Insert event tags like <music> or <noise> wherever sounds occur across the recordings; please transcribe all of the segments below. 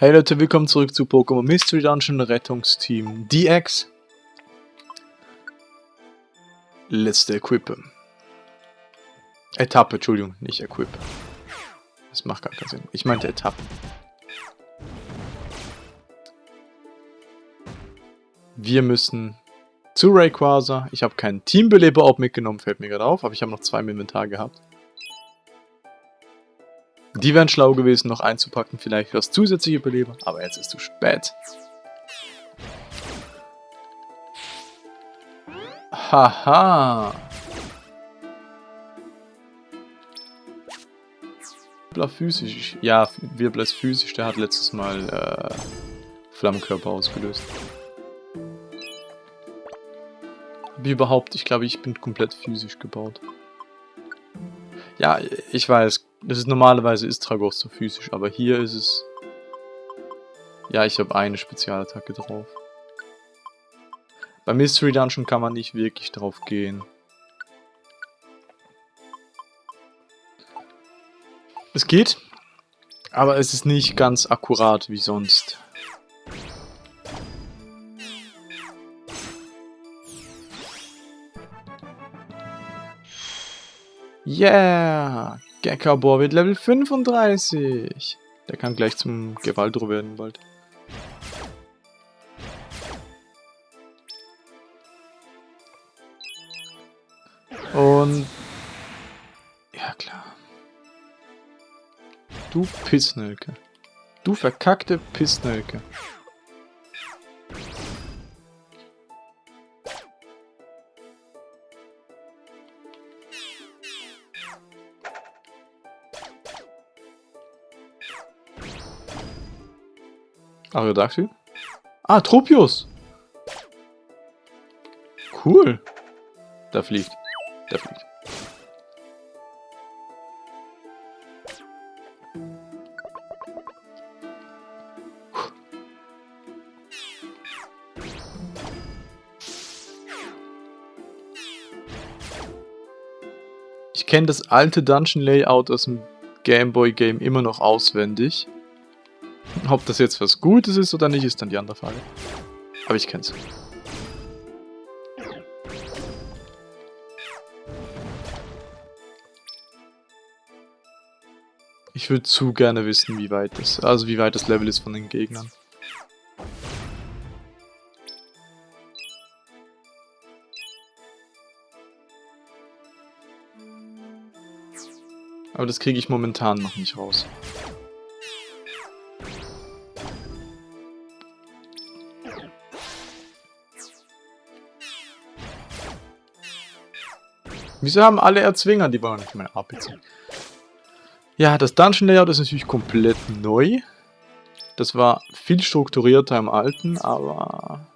Hey Leute, willkommen zurück zu Pokémon Mystery Dungeon Rettungsteam DX. Letzte Equipe. Etappe, Entschuldigung, nicht Equipe. Das macht gar keinen Sinn. Ich meinte Etappe. Wir müssen zu Rayquaza. Ich habe keinen Teambeleber auch mitgenommen, fällt mir gerade auf, aber ich habe noch zwei im Inventar gehabt. Die wären schlau gewesen, noch einzupacken, vielleicht das zusätzliche Beleber, aber jetzt ist zu spät. Haha. Wirbler physisch. Ja, Wirbler ist physisch, der hat letztes Mal äh, Flammenkörper ausgelöst. Wie überhaupt, ich glaube, ich bin komplett physisch gebaut. Ja, ich weiß, das ist normalerweise ist Tragos so physisch, aber hier ist es... Ja, ich habe eine Spezialattacke drauf. Bei Mystery Dungeon kann man nicht wirklich drauf gehen. Es geht, aber es ist nicht ganz akkurat wie sonst. Yeah! Gekabor wird Level 35. Der kann gleich zum Gewaldro werden bald. Und... Ja, klar. Du Pissnelke. Du verkackte Pissnelke. Aerodactyl? Ah, Tropius! Cool. Da fliegt. Da fliegt. Ich kenne das alte Dungeon Layout aus dem Game Boy Game immer noch auswendig. Ob das jetzt was Gutes ist oder nicht, ist dann die andere Frage. Aber ich kenn's. Ich würde zu gerne wissen, wie weit das, also wie weit das Level ist von den Gegnern. Aber das kriege ich momentan noch nicht raus. Wieso haben alle Erzwinger? Die wollen nicht meine AP ziehen. Ja, das Dungeon Layout ist natürlich komplett neu. Das war viel strukturierter im alten, aber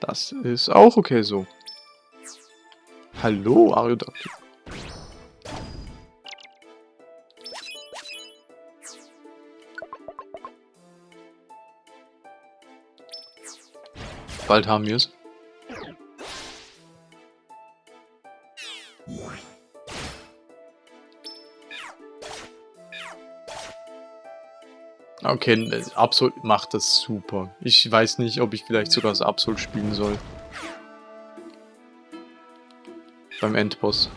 das ist auch okay so. Hallo, Ariodactyl. Bald haben wir es. Okay, Absol macht das super. Ich weiß nicht, ob ich vielleicht sogar das Absol spielen soll. Beim Endboss.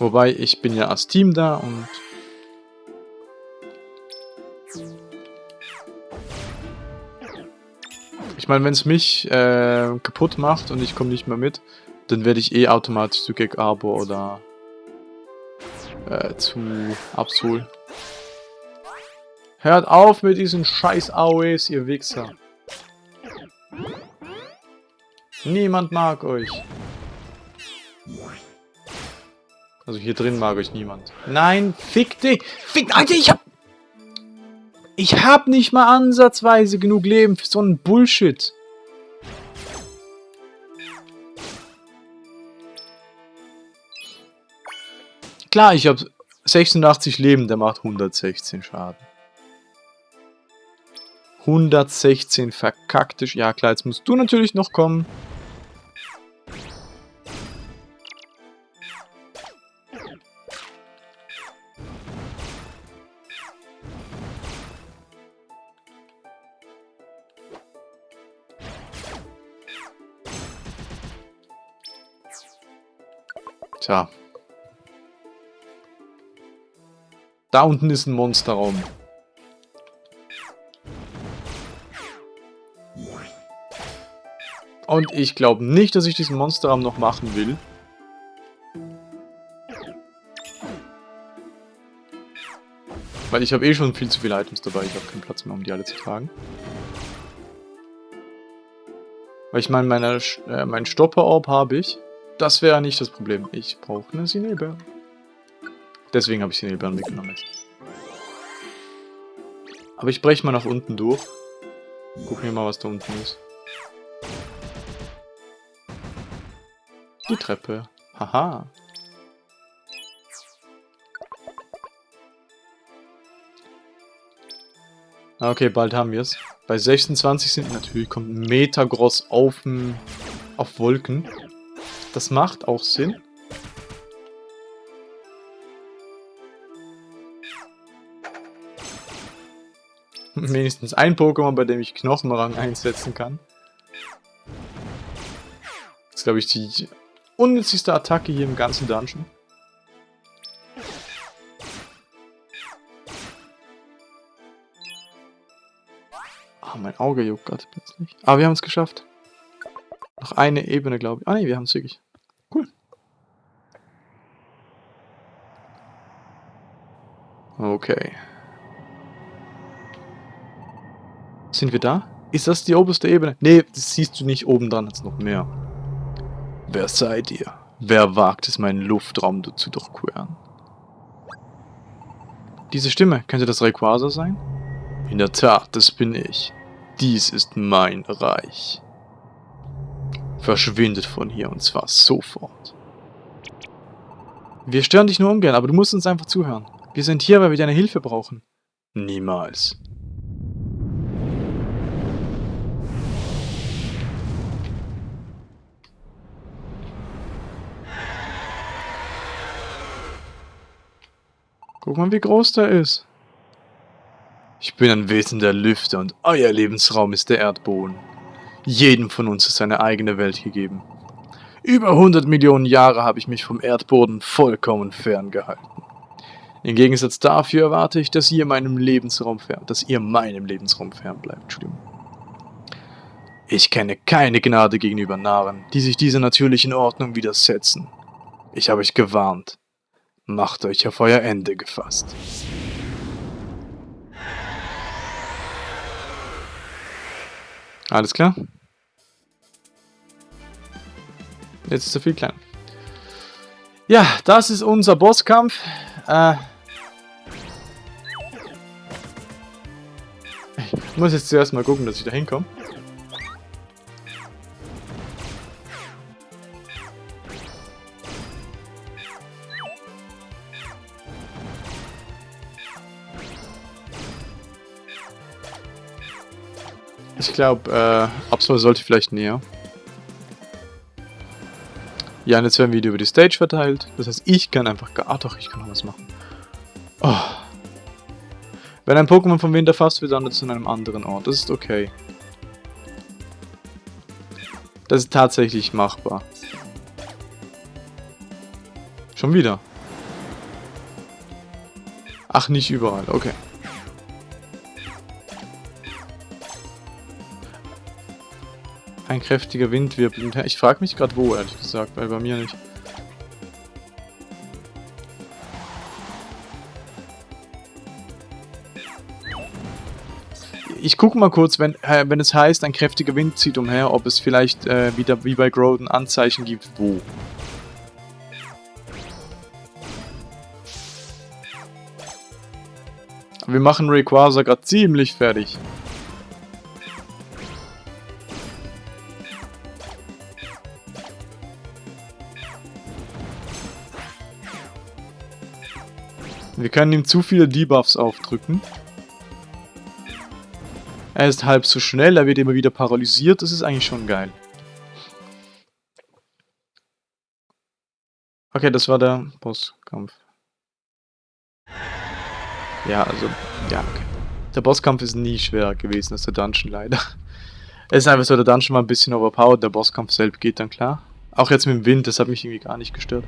Wobei, ich bin ja als Team da und... Ich meine, wenn es mich äh, kaputt macht und ich komme nicht mehr mit, dann werde ich eh automatisch zu Gag Arbor oder äh, zu Absol. Hört auf mit diesen scheiß AOEs, ihr Wichser. Niemand mag euch. Also hier drin mag euch niemand. Nein, fick dich! Fick, Alter, ich hab... Ich hab nicht mal ansatzweise genug Leben für so einen Bullshit. Klar, ich hab 86 Leben, der macht 116 Schaden. 116 verkackte... Ja klar, jetzt musst du natürlich noch kommen. Tja. Da unten ist ein Monsterraum. Und ich glaube nicht, dass ich diesen Monsterraum noch machen will. Weil ich habe eh schon viel zu viele Items dabei. Ich habe keinen Platz mehr, um die alle zu tragen. Weil ich meine, meine, äh, mein Stopper-Orb habe ich. Das wäre nicht das Problem. Ich brauche eine Sinelbeere. Deswegen habe ich Sinelbeeren mitgenommen jetzt. Aber ich breche mal nach unten durch. Gucken wir mal, was da unten ist. Die Treppe. Haha. Okay, bald haben wir es. Bei 26 sind natürlich kommt Metagross auf, auf Wolken. Das macht auch Sinn. Wenigstens ein Pokémon, bei dem ich Knochenrang einsetzen kann. Das ist, glaube ich, die unnützigste Attacke hier im ganzen Dungeon. Ah, mein Auge juckt gerade plötzlich. Aber wir haben es geschafft. Noch eine Ebene, glaube ich. Ah ne, wir haben es wirklich. Cool. Okay. Sind wir da? Ist das die oberste Ebene? Ne, das siehst du nicht. Oben dran hat es noch mehr. Wer seid ihr? Wer wagt es, meinen Luftraum zu durchqueren? Diese Stimme, könnte das Rayquaza sein? In der Tat, das bin ich. Dies ist mein Reich. Verschwindet von hier und zwar sofort. Wir stören dich nur ungern, aber du musst uns einfach zuhören. Wir sind hier, weil wir deine Hilfe brauchen. Niemals. Guck mal, wie groß der ist. Ich bin ein Wesen der Lüfte und euer Lebensraum ist der Erdboden. Jedem von uns ist seine eigene Welt gegeben. Über 100 Millionen Jahre habe ich mich vom Erdboden vollkommen ferngehalten. Im Gegensatz dafür erwarte ich, dass ihr meinem Lebensraum fern, dass ihr meinem Lebensraum fern bleibt. Ich kenne keine Gnade gegenüber Narren, die sich dieser natürlichen Ordnung widersetzen. Ich habe euch gewarnt. Macht euch auf euer Ende gefasst. Alles klar? Jetzt ist er viel kleiner. Ja, das ist unser Bosskampf. Äh ich muss jetzt zuerst mal gucken, dass ich da hinkomme. Ich glaube, äh, Absol sollte vielleicht näher. Ja, und jetzt werden wir über die Stage verteilt. Das heißt, ich kann einfach... Ah doch, ich kann noch was machen. Oh. Wenn ein Pokémon vom Wind erfasst wird, landet es an einem anderen Ort. Das ist okay. Das ist tatsächlich machbar. Schon wieder. Ach, nicht überall. Okay. Ein kräftiger Wind wirbelt. Ich frage mich gerade wo, ehrlich gesagt, weil bei mir nicht. Ich gucke mal kurz, wenn, äh, wenn es heißt, ein kräftiger Wind zieht umher, ob es vielleicht äh, wieder wie bei Groden Anzeichen gibt, wo. Wir machen Rayquaza gerade ziemlich fertig. Wir können ihm zu viele Debuffs aufdrücken. Er ist halb so schnell, er wird immer wieder paralysiert. Das ist eigentlich schon geil. Okay, das war der Bosskampf. Ja, also, ja, okay. Der Bosskampf ist nie schwerer gewesen als der Dungeon leider. Es ist einfach so, der Dungeon war ein bisschen overpowered, der Bosskampf selbst geht dann klar. Auch jetzt mit dem Wind, das hat mich irgendwie gar nicht gestört.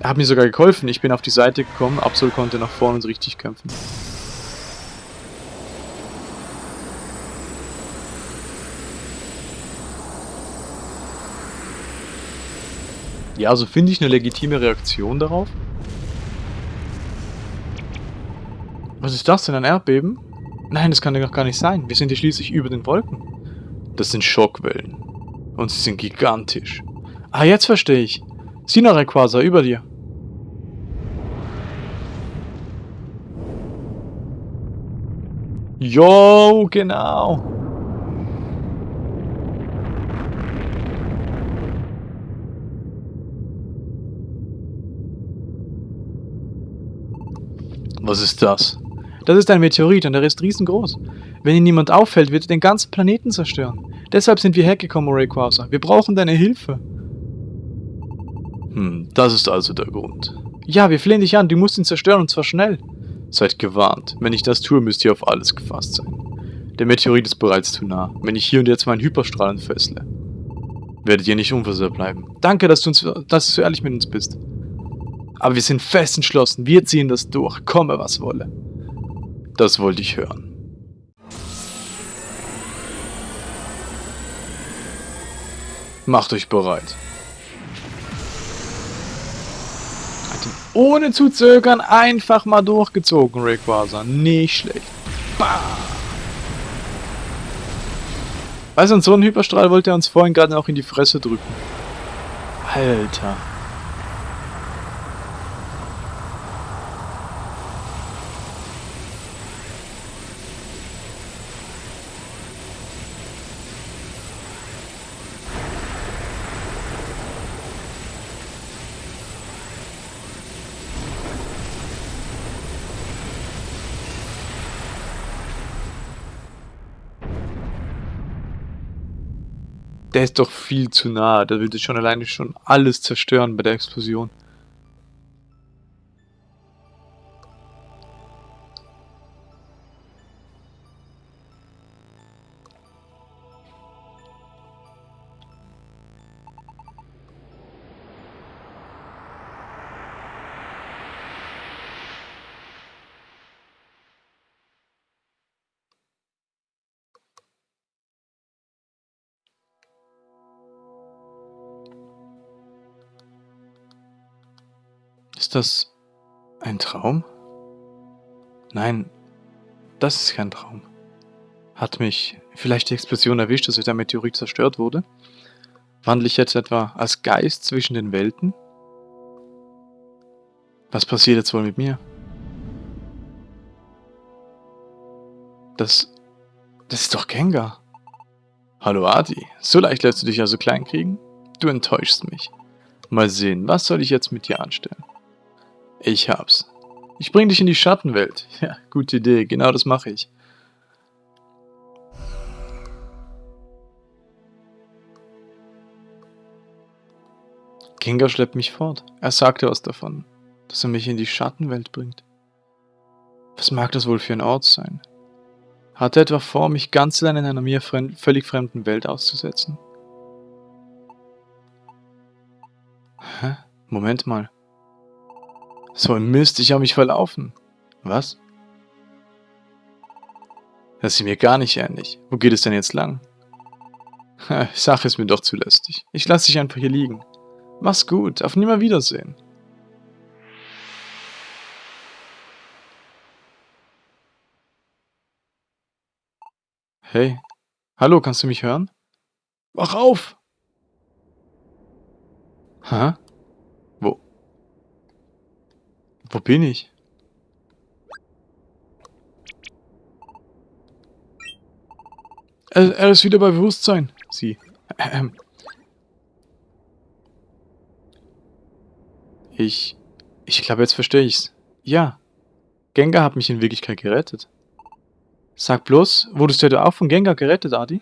Er hat mir sogar geholfen. Ich bin auf die Seite gekommen, Absol konnte nach vorne und richtig kämpfen. Ja, also finde ich eine legitime Reaktion darauf. Was ist das denn, ein Erdbeben? Nein, das kann doch gar nicht sein. Wir sind hier schließlich über den Wolken. Das sind Schockwellen. Und sie sind gigantisch. Ah, jetzt verstehe ich. Rayquaza, über dir. Jo, genau. Was ist das? Das ist ein Meteorit und der ist riesengroß. Wenn ihn niemand auffällt, wird er den ganzen Planeten zerstören. Deshalb sind wir hergekommen, Rayquaza. Wir brauchen deine Hilfe. Hm, das ist also der Grund. Ja, wir flehen dich an, du musst ihn zerstören und zwar schnell. Seid gewarnt. Wenn ich das tue, müsst ihr auf alles gefasst sein. Der Meteorit ist bereits zu nah. Wenn ich hier und jetzt meinen Hyperstrahlen fessle, werdet ihr nicht unversehrt bleiben. Danke, dass du, uns, dass du so ehrlich mit uns bist. Aber wir sind fest entschlossen. Wir ziehen das durch. Komme, was wolle. Das wollte ich hören. Macht euch bereit. Ohne zu zögern einfach mal durchgezogen, Rayquaza. Nicht schlecht. Bam! Weißt du, so ein Hyperstrahl wollte er uns vorhin gerade noch in die Fresse drücken. Alter. Der ist doch viel zu nah. Der würde schon alleine schon alles zerstören bei der Explosion. Das ein Traum? Nein, das ist kein Traum. Hat mich vielleicht die Explosion erwischt, dass der Meteorit zerstört wurde? Wandle ich jetzt etwa als Geist zwischen den Welten? Was passiert jetzt wohl mit mir? Das... das ist doch Gengar. Hallo Adi, so leicht lässt du dich also klein kriegen? Du enttäuschst mich. Mal sehen, was soll ich jetzt mit dir anstellen? Ich hab's. Ich bring dich in die Schattenwelt. <laughs> Ja, gute Idee. Genau das mache ich. Kinga schleppt mich fort. Er sagte was davon, dass er mich in die Schattenwelt bringt. Was mag das wohl für ein Ort sein? Hat er etwa vor, mich ganz allein in einer mir fremd, völlig fremden Welt auszusetzen? Hä? Moment mal. So ein Mist, ich habe mich verlaufen. Was? Das ist mir gar nicht ähnlich. Wo geht es denn jetzt lang? Sache ist mir doch zu lästig. Ich lasse dich einfach hier liegen. Mach's gut, auf Nimmerwiedersehen. Hey. Hallo, kannst du mich hören? Wach auf! Hä? Wo bin ich? Er, er ist wieder bei Bewusstsein. Sie. Ich. Ich glaube, jetzt verstehe ich's. Ja. Gengar hat mich in Wirklichkeit gerettet. Sag bloß, wurdest du etwa auch von Gengar gerettet, Adi?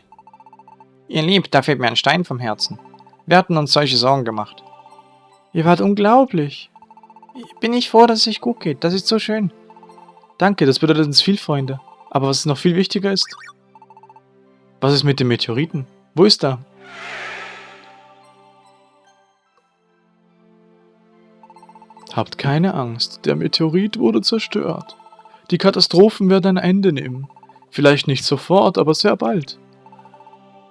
Ihr Lieb, da fällt mir ein Stein vom Herzen. Wir hatten uns solche Sorgen gemacht. Ihr wart unglaublich bin ich froh, dass es euch gut geht. Das ist so schön. Danke, das bedeutet uns viel, Freunde. Aber was noch viel wichtiger ist... Was ist mit dem Meteoriten? Wo ist er? Habt keine Angst, der Meteorit wurde zerstört. Die Katastrophen werden ein Ende nehmen. Vielleicht nicht sofort, aber sehr bald.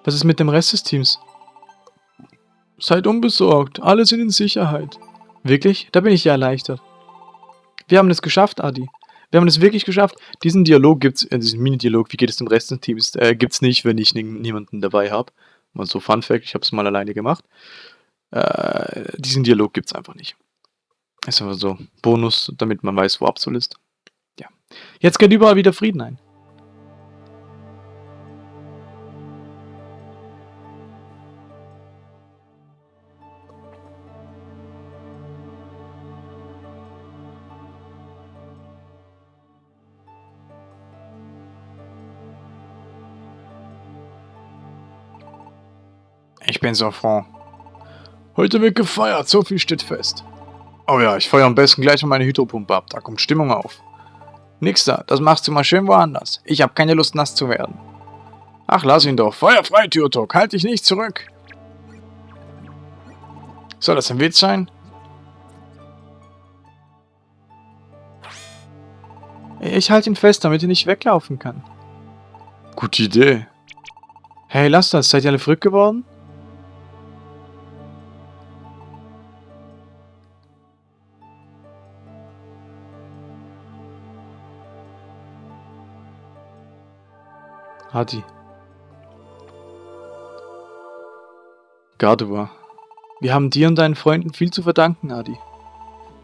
Was ist mit dem Rest des Teams? Seid unbesorgt, alle sind in Sicherheit. Wirklich? Da bin ich ja erleichtert. Wir haben es geschafft, Adi. Wir haben es wirklich geschafft. Diesen Dialog gibt's, äh, diesen Mini-Dialog, wie geht es dem Rest des Teams, äh, gibt's nicht, wenn ich niemanden dabei habe. Mal so Fun Fact, ich habe es mal alleine gemacht. Äh, diesen Dialog gibt's einfach nicht. Ist einfach so Bonus, damit man weiß, wo Absol ist. Ja. Jetzt geht überall wieder Frieden ein. Ich bin so froh. Heute wird gefeiert, so viel steht fest. Oh ja, ich feuer am besten gleich mal meine Hydropumpe ab, da kommt Stimmung auf. Nix da, das machst du mal schön woanders. Ich hab keine Lust nass zu werden. Ach, lass ihn doch. Feuer frei, Türtok, halt dich nicht zurück. Soll das ein Witz sein? Ich halte ihn fest, damit er nicht weglaufen kann. Gute Idee. Hey, lass das. Seid ihr alle verrückt geworden? Hadi. Gardevoir. Wir haben dir und deinen Freunden viel zu verdanken, Adi.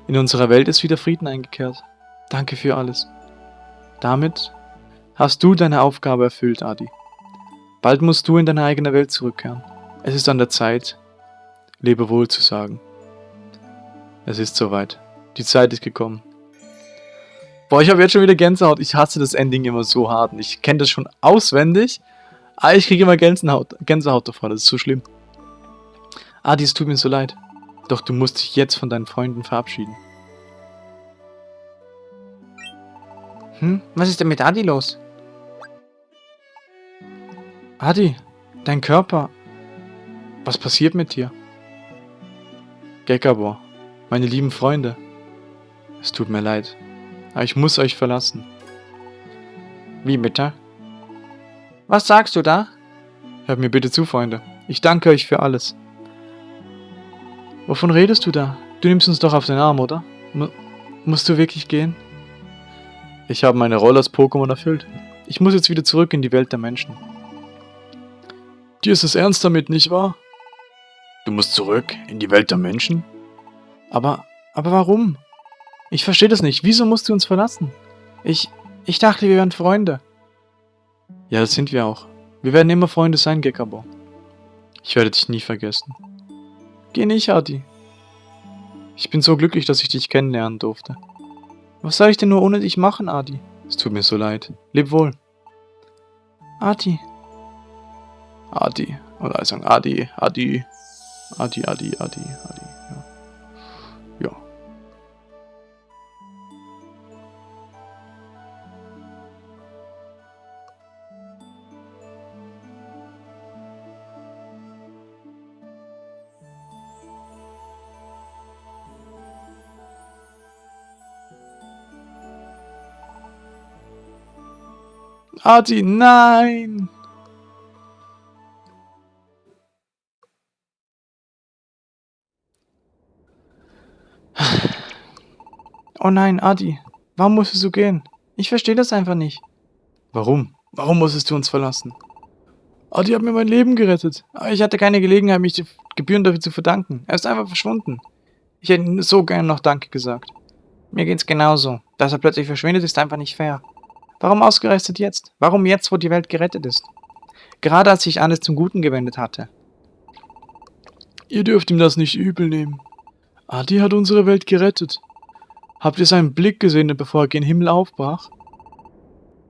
In unserer Welt ist wieder Frieden eingekehrt. Danke für alles. Damit hast du deine Aufgabe erfüllt, Adi. Bald musst du in deine eigene Welt zurückkehren. Es ist an der Zeit, lebe wohl zu sagen. Es ist soweit. Die Zeit ist gekommen. Boah, ich habe jetzt schon wieder Gänsehaut. Ich hasse das Ending immer so hart. Ich kenne das schon auswendig. Aber ich kriege immer Gänsehaut, Gänsehaut davon. Das ist so schlimm. Adi, es tut mir so leid. Doch du musst dich jetzt von deinen Freunden verabschieden. Hm? Was ist denn mit Adi los? Adi, dein Körper. Was passiert mit dir? Gekabor, meine lieben Freunde. Es tut mir leid. Aber ich muss euch verlassen. Wie bitte? Was sagst du da? Hört mir bitte zu, Freunde. Ich danke euch für alles. Wovon redest du da? Du nimmst uns doch auf den Arm, oder? M musst du wirklich gehen? Ich habe meine Rolle als Pokémon erfüllt. Ich muss jetzt wieder zurück in die Welt der Menschen. Dir ist es ernst damit, nicht wahr? Du musst zurück in die Welt der Menschen? Aber, aber warum? Ich verstehe das nicht. Wieso musst du uns verlassen? Ich, ich dachte, wir wären Freunde. Ja, das sind wir auch. Wir werden immer Freunde sein, Gekabo. Ich werde dich nie vergessen. Geh nicht, Adi. Ich bin so glücklich, dass ich dich kennenlernen durfte. Was soll ich denn nur ohne dich machen, Adi? Es tut mir so leid. Leb wohl. Adi. Adi. Oder ich sagen Adi, Adi. Adi, Adi, Adi, Adi. Arti, nein! Oh nein, Adi, warum musstest du gehen? Ich verstehe das einfach nicht. Warum? Warum musstest du uns verlassen? Adi hat mir mein Leben gerettet, aber ich hatte keine Gelegenheit, mich Gebühren dafür zu verdanken. Er ist einfach verschwunden. Ich hätte so gerne noch Danke gesagt. Mir geht's genauso. Dass er plötzlich verschwindet, ist einfach nicht fair. Warum ausgerechnet jetzt? Warum jetzt, wo die Welt gerettet ist? Gerade als sich alles zum Guten gewendet hatte. Ihr dürft ihm das nicht übel nehmen. Adi hat unsere Welt gerettet. Habt ihr seinen Blick gesehen, bevor er gen Himmel aufbrach?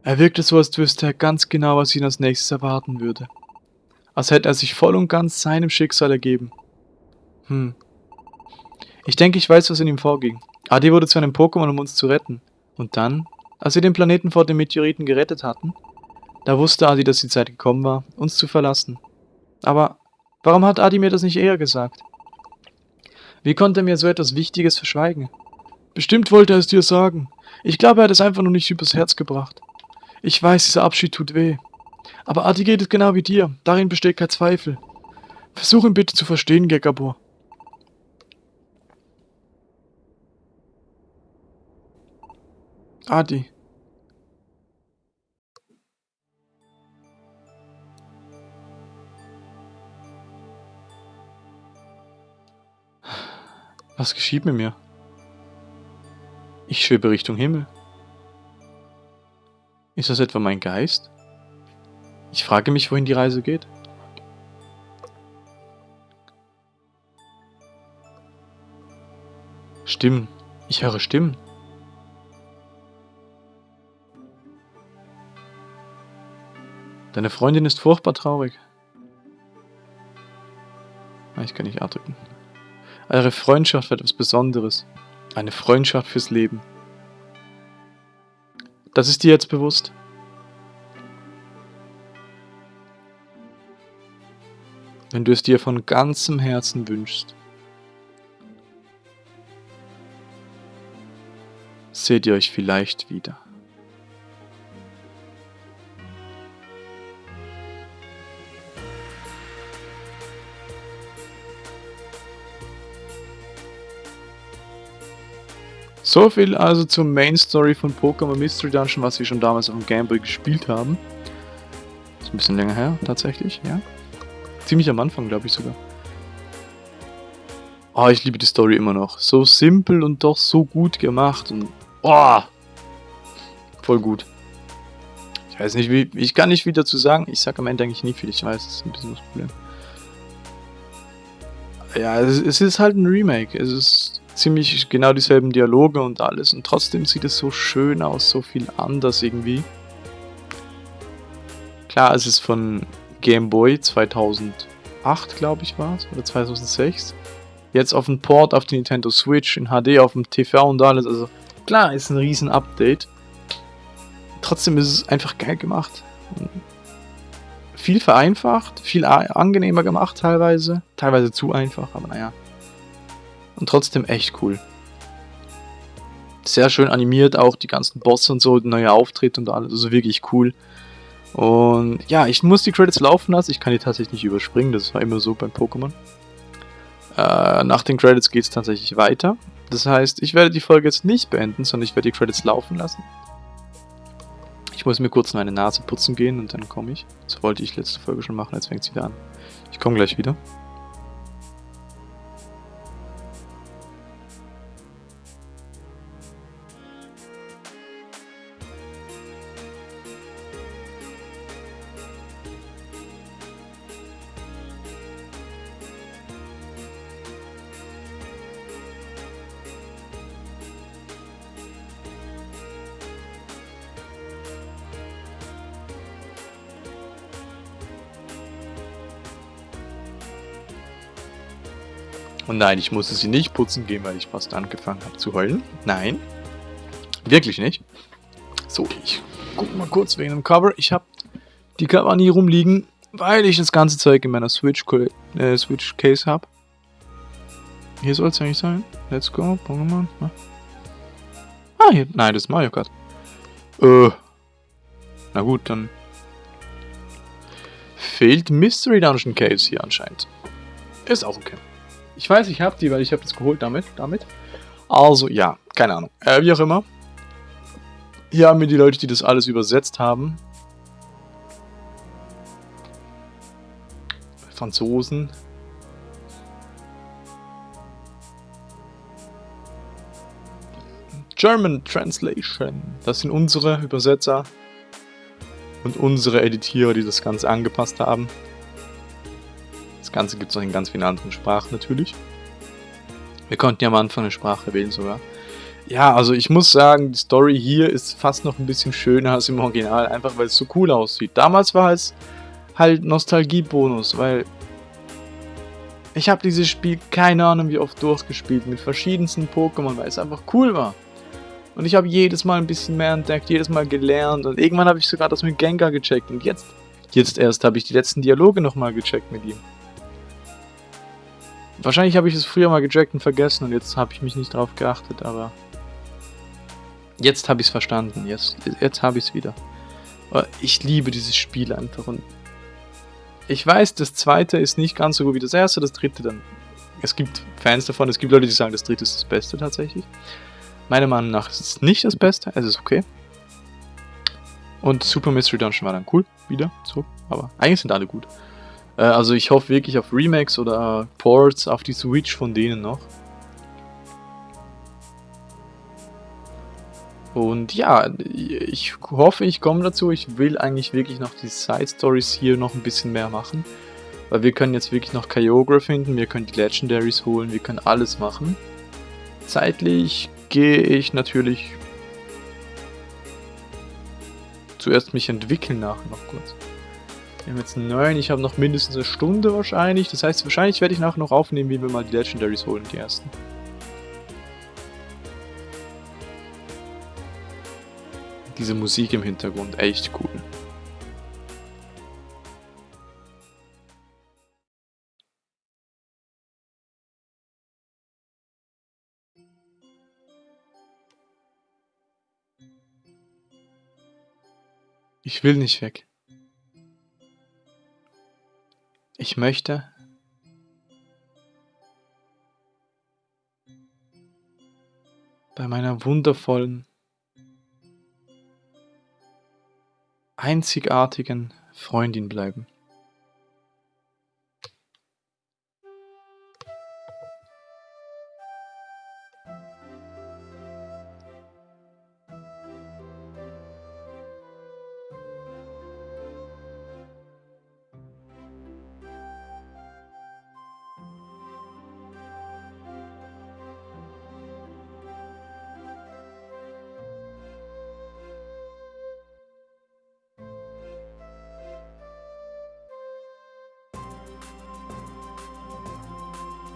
Er wirkte so, als wüsste er ganz genau, was ihn als nächstes erwarten würde. Als hätte er sich voll und ganz seinem Schicksal ergeben. Hm. Ich denke, ich weiß, was in ihm vorging. Adi wurde zu einem Pokémon, um uns zu retten. Und dann als wir den Planeten vor den Meteoriten gerettet hatten, da wusste Adi, dass die Zeit gekommen war, uns zu verlassen. Aber warum hat Adi mir das nicht eher gesagt? Wie konnte er mir so etwas Wichtiges verschweigen? Bestimmt wollte er es dir sagen. Ich glaube, er hat es einfach nur nicht übers Herz gebracht. Ich weiß, dieser Abschied tut weh. Aber Adi geht es genau wie dir. Darin besteht kein Zweifel. Versuch ihn bitte zu verstehen, Gekabor. Adi. Was geschieht mit mir? Ich schwebe Richtung Himmel. Ist das etwa mein Geist? Ich frage mich, wohin die Reise geht. Stimmen. Ich höre Stimmen. Deine Freundin ist furchtbar traurig. Ah, ich kann nicht A drücken. Eure Freundschaft wird etwas Besonderes. Eine Freundschaft fürs Leben. Das ist dir jetzt bewusst? Wenn du es dir von ganzem Herzen wünschst, seht ihr euch vielleicht wieder. So viel also zur Main Story von Pokémon Mystery Dungeon, was wir schon damals auf dem Gameboy gespielt haben. Ist ein bisschen länger her, tatsächlich, ja. Ziemlich am Anfang, glaube ich sogar. Oh, ich liebe die Story immer noch. So simpel und doch so gut gemacht und... Oh! Voll gut. Ich weiß nicht, wie... Ich kann nicht viel dazu sagen. Ich sage am Ende eigentlich nie viel. Ich weiß, das ist ein bisschen das Problem. Ja, es, es ist halt ein Remake. Es ist ziemlich genau dieselben Dialoge und alles. Und trotzdem sieht es so schön aus, so viel anders irgendwie. Klar, es ist von Game Boy 2008, glaube ich, war es, oder 2006. Jetzt auf dem Port auf die Nintendo Switch, in HD auf dem TV und alles. Also klar, ist ein riesen Update. Trotzdem ist es einfach geil gemacht. Viel vereinfacht, viel angenehmer gemacht teilweise. Teilweise zu einfach, aber naja. Und trotzdem echt cool. Sehr schön animiert, auch die ganzen Bosse und so, neue Auftritte und alles. Also wirklich cool. Und ja, ich muss die Credits laufen lassen. Ich kann die tatsächlich nicht überspringen. Das war immer so beim Pokémon. Äh, nach den Credits geht es tatsächlich weiter. Das heißt, ich werde die Folge jetzt nicht beenden, sondern ich werde die Credits laufen lassen. Ich muss mir kurz meine Nase putzen gehen und dann komme ich. Das wollte ich letzte Folge schon machen, jetzt fängt es wieder an. Ich komme gleich wieder. Nein, ich musste sie nicht putzen gehen, weil ich fast angefangen habe zu heulen. Nein, wirklich nicht. So, ich guck mal kurz wegen dem Cover. Ich habe die Cover nie rumliegen, weil ich das ganze Zeug in meiner Switch, äh, Switch Case habe. Hier soll es eigentlich sein. Let's go, Pokémon. Ah, hier. Nein, das ist Mario Kart. Äh. Na gut, dann fehlt Mystery Dungeon Case hier anscheinend. Ist auch okay. Ich weiß, ich habe die, weil ich habe das geholt damit. damit. Also, ja, keine Ahnung. Äh, wie auch immer. Hier haben wir die Leute, die das alles übersetzt haben. Franzosen. German Translation. Das sind unsere Übersetzer und unsere Editierer, die das Ganze angepasst haben. Das Ganze gibt es noch in ganz vielen anderen Sprachen natürlich. Wir konnten ja am Anfang eine Sprache wählen sogar. Ja, also ich muss sagen, die Story hier ist fast noch ein bisschen schöner als im Original, einfach weil es so cool aussieht. Damals war es halt Nostalgiebonus, weil ich habe dieses Spiel keine Ahnung wie oft durchgespielt mit verschiedensten Pokémon, weil es einfach cool war. Und ich habe jedes Mal ein bisschen mehr entdeckt, jedes Mal gelernt und irgendwann habe ich sogar das mit Gengar gecheckt und jetzt, jetzt erst habe ich die letzten Dialoge nochmal gecheckt mit ihm. Wahrscheinlich habe ich es früher mal gecheckt und vergessen und jetzt habe ich mich nicht drauf geachtet, aber Jetzt habe ich es verstanden. Jetzt, jetzt habe ich es wieder. Ich liebe dieses Spiel einfach. Und ich weiß, das zweite ist nicht ganz so gut wie das erste, das dritte dann. Es gibt Fans davon, es gibt Leute, die sagen, das dritte ist das Beste tatsächlich. Meiner Meinung nach ist es nicht das Beste, es ist okay. Und Super Mystery Dungeon war dann cool, wieder, so, aber eigentlich sind alle gut. Äh, also ich hoffe wirklich auf Remakes oder Ports auf die Switch von denen noch. Und ja, ich hoffe, ich komme dazu. Ich will eigentlich wirklich noch die Side Stories hier noch ein bisschen mehr machen. Weil wir können jetzt wirklich noch Kyogre finden, wir können die Legendaries holen, wir können alles machen. Zeitlich gehe ich natürlich zuerst mich entwickeln nach noch kurz. Wir haben jetzt neun, ich habe noch mindestens eine Stunde wahrscheinlich. Das heißt, wahrscheinlich werde ich nachher noch aufnehmen, wie wir mal die Legendaries holen, die ersten. Diese Musik im Hintergrund, echt cool. Ich will nicht weg. Ich möchte bei meiner wundervollen einzigartigen Freundin bleiben.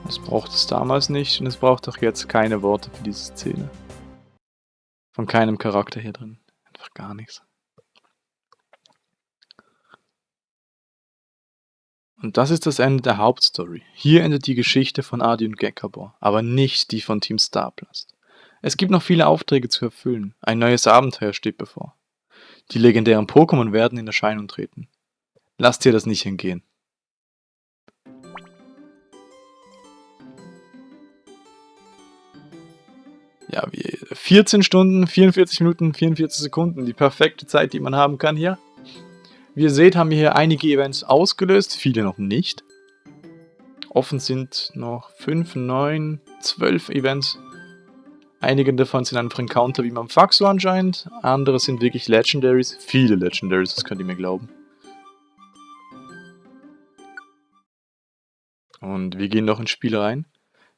Das braucht es damals nicht und es braucht auch jetzt keine Worte für diese Szene. Von keinem Charakter hier drin. Einfach gar nichts. Und das ist das Ende der Hauptstory. Hier endet die Geschichte von Adi und Gekabor, aber nicht die von Team Starblast. Es gibt noch viele Aufträge zu erfüllen. Ein neues Abenteuer steht bevor. Die legendären Pokémon werden in Erscheinung treten. Lasst dir das nicht entgehen. Ja, wie 14 Stunden, 44 Minuten, 44 Sekunden. Die perfekte Zeit, die man haben kann hier. Wie ihr seht, haben wir hier einige Events ausgelöst, viele noch nicht. Offen sind noch 5, 9, 12 Events. Einige davon sind einfach Encounter wie beim Faxo anscheinend. Andere sind wirklich Legendaries. Viele Legendaries, das könnt ihr mir glauben. Und wir gehen noch ins Spiel rein.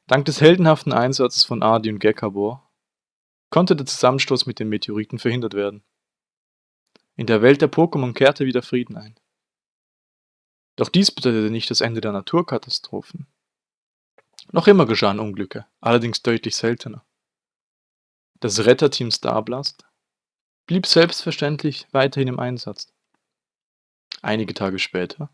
Dank des heldenhaften Einsatzes von Adi und Gekabor konnte der Zusammenstoß mit den Meteoriten verhindert werden. In der Welt der Pokémon kehrte wieder Frieden ein. Doch dies bedeutete nicht das Ende der Naturkatastrophen. Noch immer geschahen Unglücke, allerdings deutlich seltener. Das Retterteam Starblast blieb selbstverständlich weiterhin im Einsatz. Einige Tage später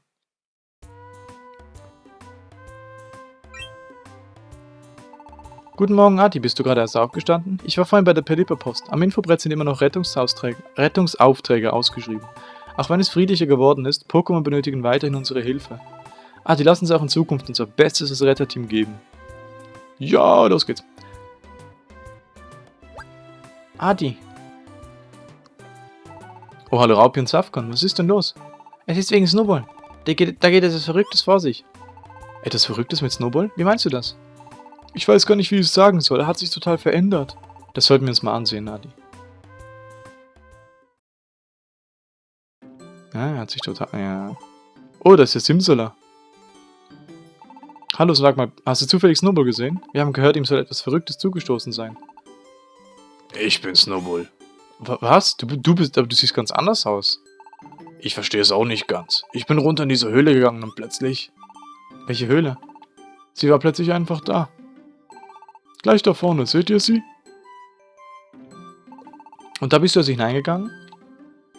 Guten Morgen, Adi. Bist du gerade erst aufgestanden? Ich war vorhin bei der Pelipper-Post. Am Infobrett sind immer noch Rettungsaufträge, ausgeschrieben. Auch wenn es friedlicher geworden ist, Pokémon benötigen weiterhin unsere Hilfe. Adi, lass uns auch in Zukunft unser bestes Retterteam geben. Ja, los geht's. Adi. Oh, hallo Raupi und Safkan, was ist denn los? Es ist wegen Snowball. Da geht, da geht etwas Verrücktes vor sich. Etwas Verrücktes mit Snowball? Wie meinst du das? Ich weiß gar nicht, wie ich es sagen soll. Er hat sich total verändert. Das sollten wir uns mal ansehen, Adi. Ja, er hat sich total... Ja. Oh, das ist der Simsala. Hallo, sag mal, hast du zufällig Snowball gesehen? Wir haben gehört, ihm soll etwas Verrücktes zugestoßen sein. Ich bin Snowball. Was? Du, du bist, aber du siehst ganz anders aus. Ich verstehe es auch nicht ganz. Ich bin runter in diese Höhle gegangen und plötzlich... Welche Höhle? Sie war plötzlich einfach da. Gleich da vorne, seht ihr sie? Und da bist du also hineingegangen?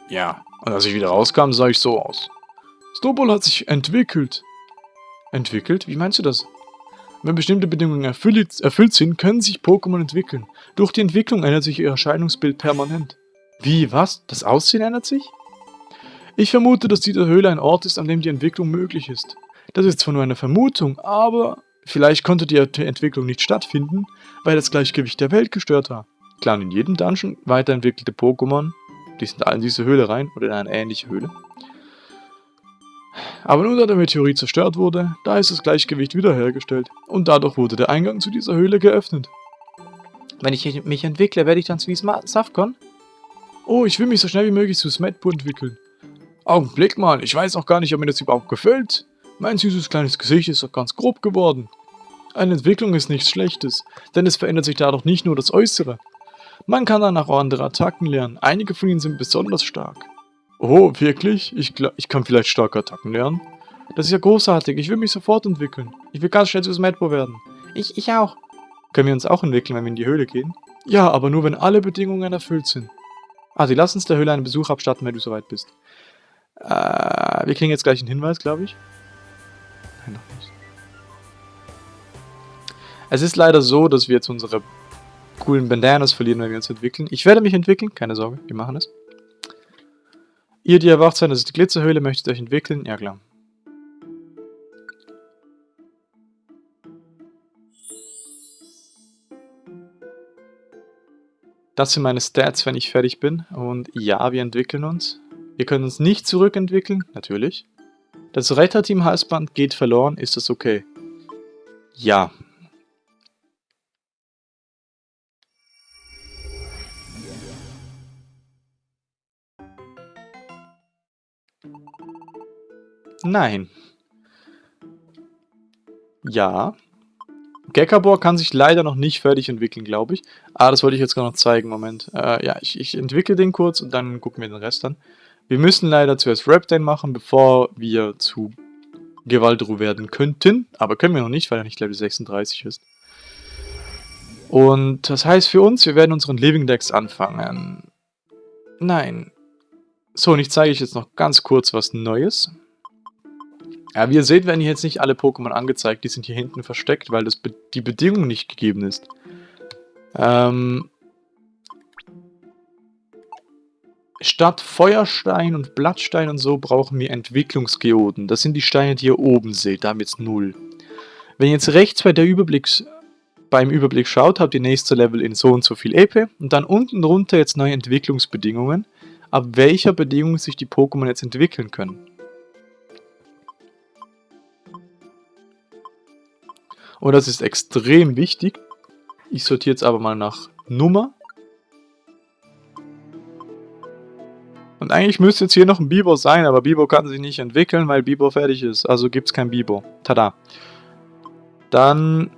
Ja, und als ich wieder rauskam, sah ich so aus. Snowball hat sich entwickelt. Entwickelt? Wie meinst du das? Wenn bestimmte Bedingungen erfüllt, erfüllt sind, können sich Pokémon entwickeln. Durch die Entwicklung ändert sich ihr Erscheinungsbild permanent. Wie, was? Das Aussehen ändert sich? Ich vermute, dass diese Höhle ein Ort ist, an dem die Entwicklung möglich ist. Das ist zwar nur eine Vermutung, aber vielleicht konnte die Entwicklung nicht stattfinden, weil das Gleichgewicht der Welt gestört war. Klar, in jedem Dungeon weiterentwickelte Pokémon, die sind alle in diese Höhle rein oder in eine ähnliche Höhle. Aber nur da der Meteorit zerstört wurde, da ist das Gleichgewicht wiederhergestellt und dadurch wurde der Eingang zu dieser Höhle geöffnet. Wenn ich mich entwickle, werde ich dann zu wie Safcon? Oh, ich will mich so schnell wie möglich zu Smetbo entwickeln. Augenblick mal, ich weiß auch gar nicht, ob mir das überhaupt gefällt. Mein süßes kleines Gesicht ist doch ganz grob geworden. Eine Entwicklung ist nichts Schlechtes, denn es verändert sich dadurch nicht nur das Äußere. Man kann danach auch andere Attacken lernen, einige von ihnen sind besonders stark. Oh, wirklich? Ich, ich kann vielleicht starke Attacken lernen? Das ist ja großartig, ich will mich sofort entwickeln. Ich will ganz schnell zu Smetbo werden. Ich, ich auch. Können wir uns auch entwickeln, wenn wir in die Höhle gehen? Ja, aber nur wenn alle Bedingungen erfüllt sind. Also lass uns der Höhle einen Besuch abstatten, wenn du soweit bist. Äh, wir kriegen jetzt gleich einen Hinweis, glaube ich. Es ist leider so, dass wir jetzt unsere coolen Bandanas verlieren, wenn wir uns entwickeln. Ich werde mich entwickeln, keine Sorge, wir machen es. Ihr, die erwacht seid, das ist die Glitzerhöhle, möchtet euch entwickeln? Ja, klar. Das sind meine Stats, wenn ich fertig bin. Und ja, wir entwickeln uns. Wir können uns nicht zurückentwickeln, natürlich. Das Retterteam-Halsband geht verloren, ist das okay? Ja, Nein. Ja. Gekabor kann sich leider noch nicht fertig entwickeln, glaube ich. Ah, das wollte ich jetzt gerade noch zeigen. Moment. Äh, ja, ich, ich entwickle den kurz und dann gucken wir den Rest an. Wir müssen leider zuerst Reptane machen, bevor wir zu Gewaldru werden könnten. Aber können wir noch nicht, weil er nicht Level 36 ist. Und das heißt für uns, wir werden unseren Living Decks anfangen. Nein. So, und ich zeige euch jetzt noch ganz kurz was Neues. Ja, wie ihr seht, werden hier jetzt nicht alle Pokémon angezeigt. Die sind hier hinten versteckt, weil das be die Bedingung nicht gegeben ist. Ähm, statt Feuerstein und Blattstein und so brauchen wir Entwicklungsgeoden. Das sind die Steine, die ihr oben seht. Da haben wir jetzt 0. Wenn ihr jetzt rechts bei der Überblicks beim Überblick schaut, habt ihr nächste Level in so und so viel EP und dann unten drunter jetzt neue Entwicklungsbedingungen, ab welcher Bedingung sich die Pokémon jetzt entwickeln können. Und das ist extrem wichtig. Ich sortiere jetzt aber mal nach Nummer. Und eigentlich müsste jetzt hier noch ein Bibo sein, aber Bibo kann sich nicht entwickeln, weil Bibo fertig ist. Also gibt es kein Bibo. Tada. Dann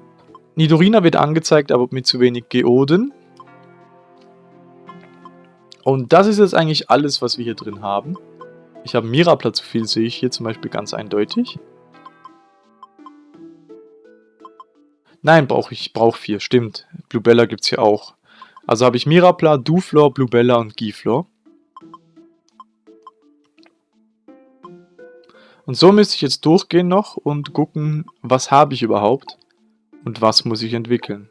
Nidorina wird angezeigt, aber mit zu wenig Geoden. Und das ist jetzt eigentlich alles, was wir hier drin haben. Ich habe Mirapla zu viel, sehe ich hier zum Beispiel ganz eindeutig. Nein, brauche ich brauche vier, stimmt. Bluebella gibt es hier auch. Also habe ich Mirapla, Duflor, Bluebella und Giflor. Und so müsste ich jetzt durchgehen noch und gucken, was habe ich überhaupt und was muss ich entwickeln.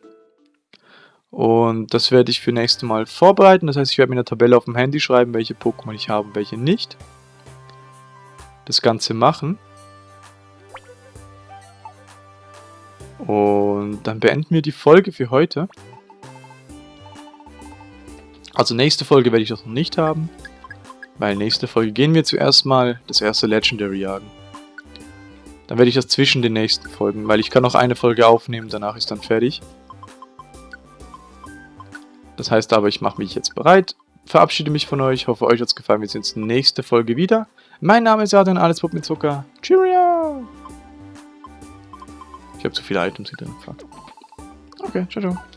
Und das werde ich für nächste Mal vorbereiten. Das heißt, ich werde mir eine Tabelle auf dem Handy schreiben, welche Pokémon ich habe und welche nicht. Das Ganze machen. Und dann beenden wir die Folge für heute. Also nächste Folge werde ich das noch nicht haben. Weil nächste Folge gehen wir zuerst mal das erste Legendary jagen. Dann werde ich das zwischen den nächsten Folgen, weil ich kann noch eine Folge aufnehmen, danach ist dann fertig. Das heißt aber, ich mache mich jetzt bereit, verabschiede mich von euch, hoffe euch hat es gefallen, wir sehen uns nächste Folge wieder. Mein Name ist Adrian, alles Pup mit Zucker. Cheerio! Ich habe zu viele Items hinter dem Fuck. Okay, ciao, ciao.